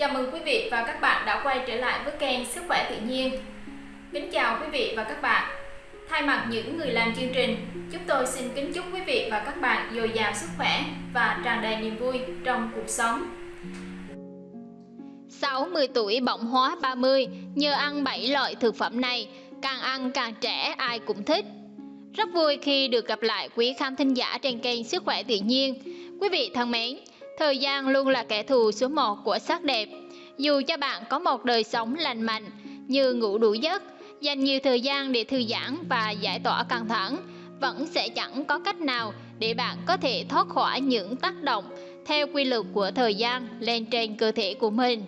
Chào mừng quý vị và các bạn đã quay trở lại với kênh Sức khỏe tự nhiên. Kính chào quý vị và các bạn. Thay mặt những người làm chương trình, chúng tôi xin kính chúc quý vị và các bạn dồi dào sức khỏe và tràn đầy niềm vui trong cuộc sống. 60 tuổi bỏng hóa 30 nhờ ăn 7 loại thực phẩm này, càng ăn càng trẻ ai cũng thích. Rất vui khi được gặp lại quý khán thính giả trên kênh Sức khỏe tự nhiên. Quý vị thân mến, thời gian luôn là kẻ thù số 1 của sắc đẹp. Dù cho bạn có một đời sống lành mạnh như ngủ đủ giấc, dành nhiều thời gian để thư giãn và giải tỏa căng thẳng, vẫn sẽ chẳng có cách nào để bạn có thể thoát khỏi những tác động theo quy luật của thời gian lên trên cơ thể của mình.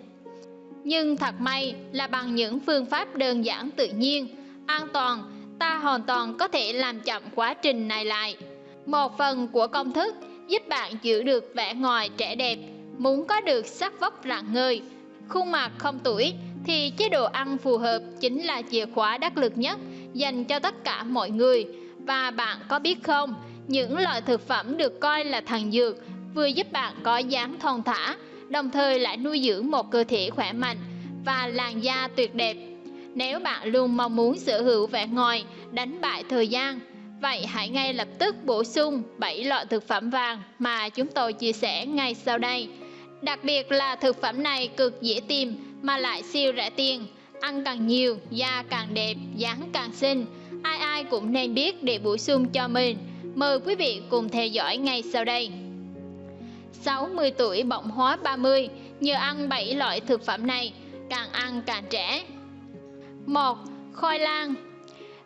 Nhưng thật may là bằng những phương pháp đơn giản tự nhiên, an toàn, ta hoàn toàn có thể làm chậm quá trình này lại. Một phần của công thức giúp bạn giữ được vẻ ngoài trẻ đẹp, muốn có được sắc vóc rạng ngời, khuôn mặt không tuổi thì chế độ ăn phù hợp chính là chìa khóa đắc lực nhất dành cho tất cả mọi người. Và bạn có biết không, những loại thực phẩm được coi là thần dược vừa giúp bạn có dáng thon thả, đồng thời lại nuôi dưỡng một cơ thể khỏe mạnh và làn da tuyệt đẹp. Nếu bạn luôn mong muốn sở hữu vẻ ngoài, đánh bại thời gian, vậy hãy ngay lập tức bổ sung 7 loại thực phẩm vàng mà chúng tôi chia sẻ ngay sau đây. Đặc biệt là thực phẩm này cực dễ tìm mà lại siêu rẻ tiền, ăn càng nhiều, da càng đẹp, dáng càng xinh. Ai ai cũng nên biết để bổ sung cho mình. Mời quý vị cùng theo dõi ngay sau đây. 60 tuổi bỗng hóa 30 nhờ ăn 7 loại thực phẩm này, càng ăn càng trẻ. 1. Khoai lang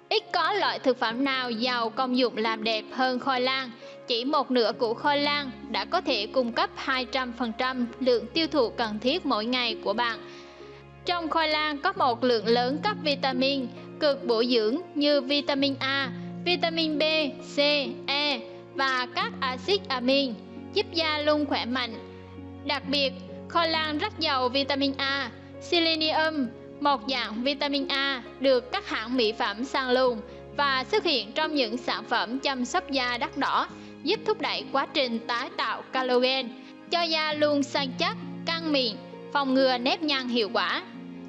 Ít có loại thực phẩm nào giàu công dụng làm đẹp hơn khoai lang. Chỉ một nửa củ khoai lang đã có thể cung cấp 200% lượng tiêu thụ cần thiết mỗi ngày của bạn. Trong khoai lang có một lượng lớn các vitamin cực bổ dưỡng như vitamin A, vitamin B, C, E và các axit amin giúp da luôn khỏe mạnh. Đặc biệt, khoai lang rất giàu vitamin A, selenium, một dạng vitamin A được các hãng mỹ phẩm săn lùng và xuất hiện trong những sản phẩm chăm sóc da đắt đỏ, giúp thúc đẩy quá trình tái tạo collagen, cho da luôn săn chắc, căng mịn, phòng ngừa nếp nhăn hiệu quả.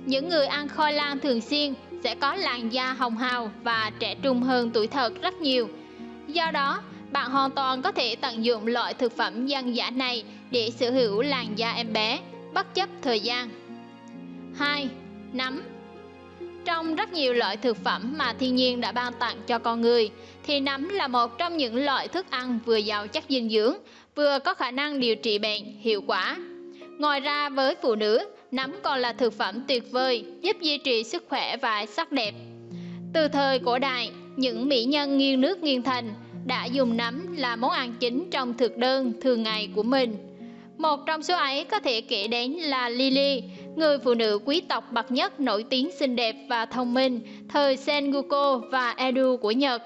Những người ăn khoai lang thường xuyên sẽ có làn da hồng hào và trẻ trung hơn tuổi thật rất nhiều. Do đó, bạn hoàn toàn có thể tận dụng loại thực phẩm dân dã này để sở hữu làn da em bé, bất chấp thời gian. 2. Nấm Trong rất nhiều loại thực phẩm mà thiên nhiên đã ban tặng cho con người, thì nấm là một trong những loại thức ăn vừa giàu chất dinh dưỡng, vừa có khả năng điều trị bệnh hiệu quả. Ngoài ra với phụ nữ, nấm còn là thực phẩm tuyệt vời giúp duy trì sức khỏe và sắc đẹp. Từ thời cổ đại, những mỹ nhân nghiêng nước nghiêng thành đã dùng nấm là món ăn chính trong thực đơn thường ngày của mình. Một trong số ấy có thể kể đến là Lily, người phụ nữ quý tộc bậc nhất nổi tiếng xinh đẹp và thông minh thời Sengoku và Edo của Nhật.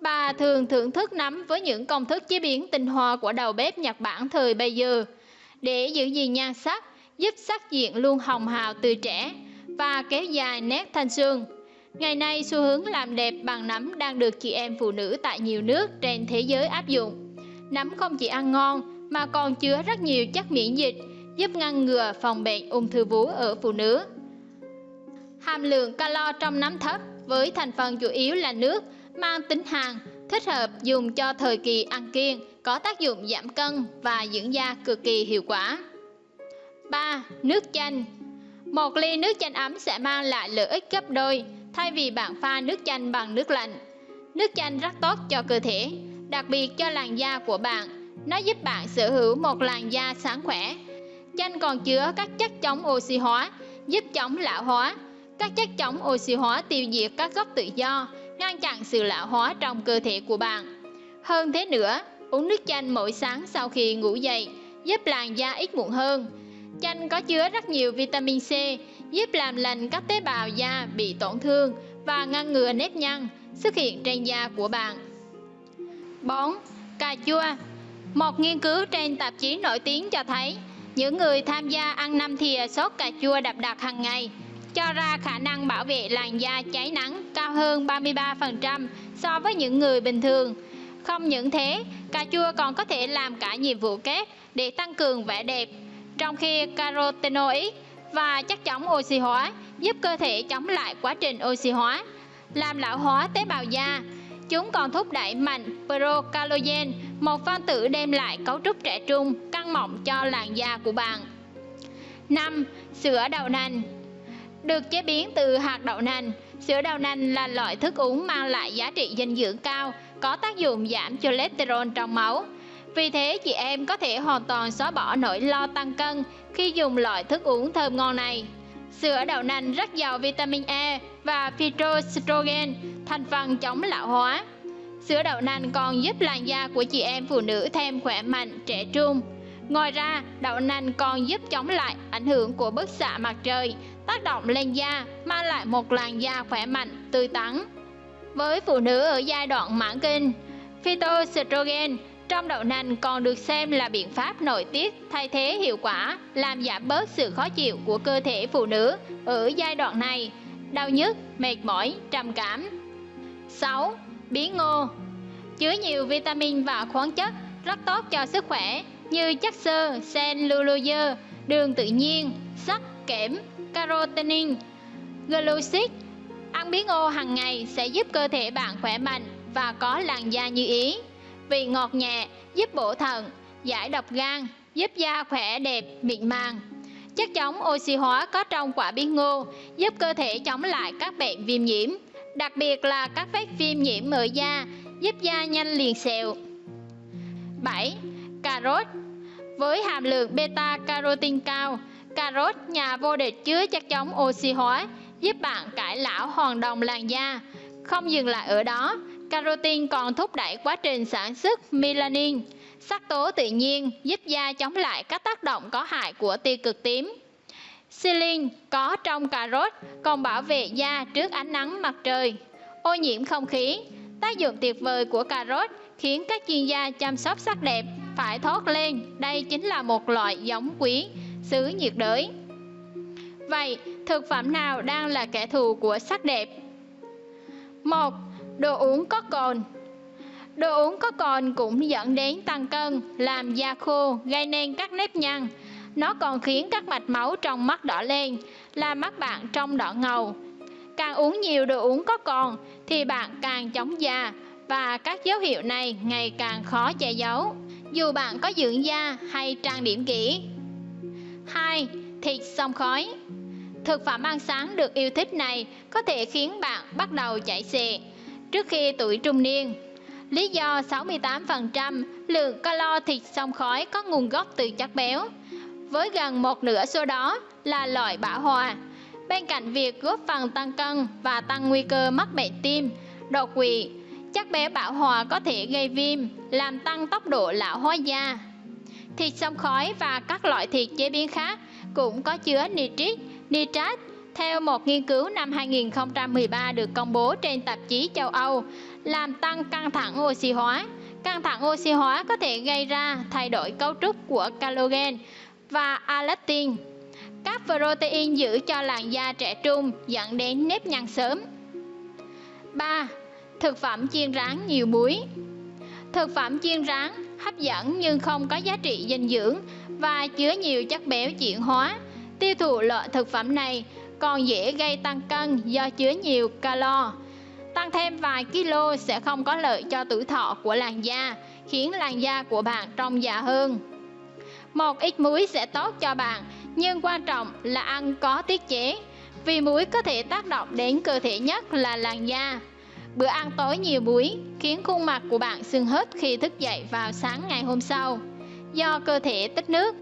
Bà thường thưởng thức nấm với những công thức chế biến tinh hoa của đầu bếp Nhật Bản thời bây giờ. Để giữ gìn nhan sắc, giúp sắc diện luôn hồng hào từ trẻ và kéo dài nét thanh xuân. Ngày nay, xu hướng làm đẹp bằng nấm đang được chị em phụ nữ tại nhiều nước trên thế giới áp dụng. Nấm không chỉ ăn ngon mà còn chứa rất nhiều chất miễn dịch, giúp ngăn ngừa phòng bệnh ung thư vú ở phụ nữ. Hàm lượng calo trong nấm thấp với thành phần chủ yếu là nước, mang tính hàn, thích hợp dùng cho thời kỳ ăn kiêng, có tác dụng giảm cân và dưỡng da cực kỳ hiệu quả. 3. Nước chanh Một ly nước chanh ấm sẽ mang lại lợi ích gấp đôi thay vì bạn pha nước chanh bằng nước lạnh. Nước chanh rất tốt cho cơ thể, đặc biệt cho làn da của bạn. Nó giúp bạn sở hữu một làn da sáng khỏe. Chanh còn chứa các chất chống oxy hóa, giúp chống lão hóa. Các chất chống oxy hóa tiêu diệt các gốc tự do, ngăn chặn sự lão hóa trong cơ thể của bạn. Hơn thế nữa, uống nước chanh mỗi sáng sau khi ngủ dậy giúp làn da ít mụn hơn. Chanh có chứa rất nhiều vitamin C, giúp làm lành các tế bào da bị tổn thương và ngăn ngừa nếp nhăn xuất hiện trên da của bạn. 4. Cà chua Một nghiên cứu trên tạp chí nổi tiếng cho thấy những người tham gia ăn năm thìa sốt cà chua đậm đặc hàng ngày cho ra khả năng bảo vệ làn da cháy nắng cao hơn 33% so với những người bình thường. Không những thế, cà chua còn có thể làm cả nhiệm vụ kép để tăng cường vẻ đẹp trong khi carotenoid và chất chống oxy hóa giúp cơ thể chống lại quá trình oxy hóa, làm lão hóa tế bào da. Chúng còn thúc đẩy mạnh procalogen một phân tử đem lại cấu trúc trẻ trung, căng mọng cho làn da của bạn. 5. Sữa đậu nành Được chế biến từ hạt đậu nành, sữa đậu nành là loại thức uống mang lại giá trị dinh dưỡng cao, có tác dụng giảm cholesterol trong máu. Vì thế, chị em có thể hoàn toàn xóa bỏ nỗi lo tăng cân khi dùng loại thức uống thơm ngon này. Sữa đậu nành rất giàu vitamin E và phytoestrogen, thành phần chống lão hóa. Sữa đậu nành còn giúp làn da của chị em phụ nữ thêm khỏe mạnh, trẻ trung. Ngoài ra, đậu nành còn giúp chống lại ảnh hưởng của bức xạ mặt trời, tác động lên da, mang lại một làn da khỏe mạnh, tươi tắn. Với phụ nữ ở giai đoạn mãn kinh, phytoestrogen trong đậu nành còn được xem là biện pháp nội tiết thay thế hiệu quả làm giảm bớt sự khó chịu của cơ thể phụ nữ ở giai đoạn này, đau nhức, mệt mỏi, trầm cảm. 6. Bí ngô Chứa nhiều vitamin và khoáng chất rất tốt cho sức khỏe như chất xơ, cellulose, đường tự nhiên, sắt, kẽm, carotenin, glucid. Ăn bí ngô hàng ngày sẽ giúp cơ thể bạn khỏe mạnh và có làn da như ý vị ngọt nhẹ, giúp bổ thận, giải độc gan, giúp da khỏe đẹp, mịn màng. Chất chống oxy hóa có trong quả bí ngô giúp cơ thể chống lại các bệnh viêm nhiễm, đặc biệt là các vết viêm nhiễm ở da, giúp da nhanh liền sẹo. 7. Cà rốt Với hàm lượng beta carotin cao, cà rốt nhà vô địch chứa chất chống oxy hóa, giúp bạn cải lão hoàn đồng làn da. Không dừng lại ở đó, Carotin còn thúc đẩy quá trình sản xuất melanin, sắc tố tự nhiên giúp da chống lại các tác động có hại của tia cực tím. Silin có trong cà rốt còn bảo vệ da trước ánh nắng mặt trời, ô nhiễm không khí. Tác dụng tuyệt vời của cà rốt khiến các chuyên gia chăm sóc sắc đẹp phải thốt lên đây chính là một loại giống quý xứ nhiệt đới. Vậy, thực phẩm nào đang là kẻ thù của sắc đẹp? 1 đồ uống có cồn Đồ uống có cồn cũng dẫn đến tăng cân, làm da khô, gây nên các nếp nhăn. Nó còn khiến các mạch máu trong mắt đỏ lên, làm mắt bạn trông đỏ ngầu. Càng uống nhiều đồ uống có cồn thì bạn càng chóng da và các dấu hiệu này ngày càng khó che giấu, dù bạn có dưỡng da hay trang điểm kỹ. 2. Thịt xông khói Thực phẩm ăn sáng được yêu thích này có thể khiến bạn bắt đầu chảy xệ, trước khi tuổi trung niên. Lý do 68% lượng calo thịt xông khói có nguồn gốc từ chất béo, với gần một nửa số đó là loại bão hòa. Bên cạnh việc góp phần tăng cân và tăng nguy cơ mắc bệnh tim, đột quỵ, chất béo bão hòa có thể gây viêm, làm tăng tốc độ lão hóa da. Thịt xông khói và các loại thịt chế biến khác cũng có chứa nitrit, nitrat theo một nghiên cứu năm 2013 được công bố trên tạp chí châu Âu, làm tăng căng thẳng oxy hóa. Căng thẳng oxy hóa có thể gây ra thay đổi cấu trúc của collagen và elastin, các protein giữ cho làn da trẻ trung dẫn đến nếp nhăn sớm. 3. Thực phẩm chiên rán nhiều muối Thực phẩm chiên rán hấp dẫn nhưng không có giá trị dinh dưỡng và chứa nhiều chất béo chuyển hóa. Tiêu thụ loại thực phẩm này còn dễ gây tăng cân do chứa nhiều calo. Tăng thêm vài kilo sẽ không có lợi cho tuổi thọ của làn da, khiến làn da của bạn trông già hơn. Một ít muối sẽ tốt cho bạn, nhưng quan trọng là ăn có tiết chế, vì muối có thể tác động đến cơ thể nhất là làn da. Bữa ăn tối nhiều muối khiến khuôn mặt của bạn sưng hớt khi thức dậy vào sáng ngày hôm sau, do cơ thể tích nước.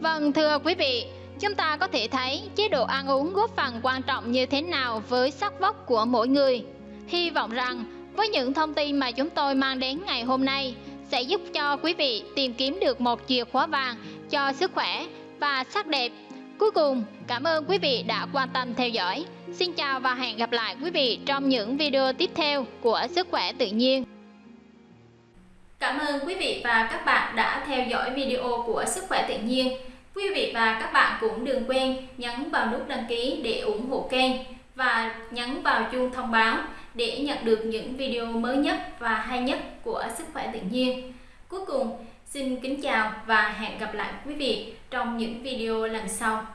Vâng thưa quý vị, Chúng ta có thể thấy chế độ ăn uống góp phần quan trọng như thế nào với sắc vóc của mỗi người. Hy vọng rằng với những thông tin mà chúng tôi mang đến ngày hôm nay sẽ giúp cho quý vị tìm kiếm được một chìa khóa vàng cho sức khỏe và sắc đẹp. Cuối cùng, cảm ơn quý vị đã quan tâm theo dõi. Xin chào và hẹn gặp lại quý vị trong những video tiếp theo của Sức khỏe tự nhiên. Cảm ơn quý vị và các bạn đã theo dõi video của Sức khỏe tự nhiên. Quý vị và các bạn cũng đừng quên nhấn vào nút đăng ký để ủng hộ kênh và nhấn vào chuông thông báo để nhận được những video mới nhất và hay nhất của Sức khỏe tự nhiên. Cuối cùng, xin kính chào và hẹn gặp lại quý vị trong những video lần sau.